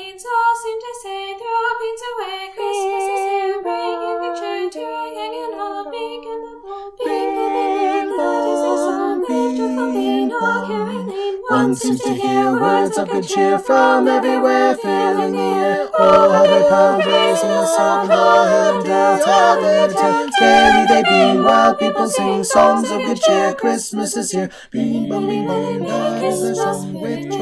means all seem to say throw beans away. Christmas is here, bringing the cheer to a gang and all. big and the bold. Bing, the bing, that is the song we've just all been all. One seems to hear words of good cheer from everywhere, filling the air. Oh, how they pound, raising the song, how and out, how they attend. Gaily they beam while people sing songs of good cheer. Christmas is here. Bing, bong, bing, bong, that is the song with cheer.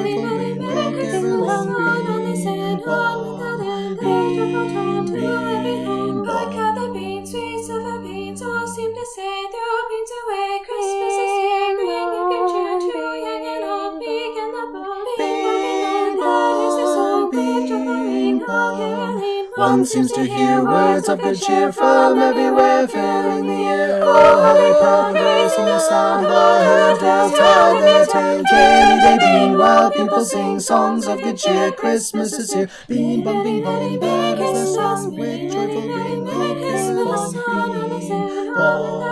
Beans, all seem to say throw beans away. Christmas is here, bringing good cheer to young and old, big and the bold. Bing, bong, that is the song. Ring, roll caroling. One seems to hear words of good cheer from everywhere, filling the air. Oh, how they proud, raising the sound, o'er hill and dale, telling their tale. Gaily they beam, while people sing songs of good cheer. Christmas is here. Beam, bum, bing, bum, that is their song. With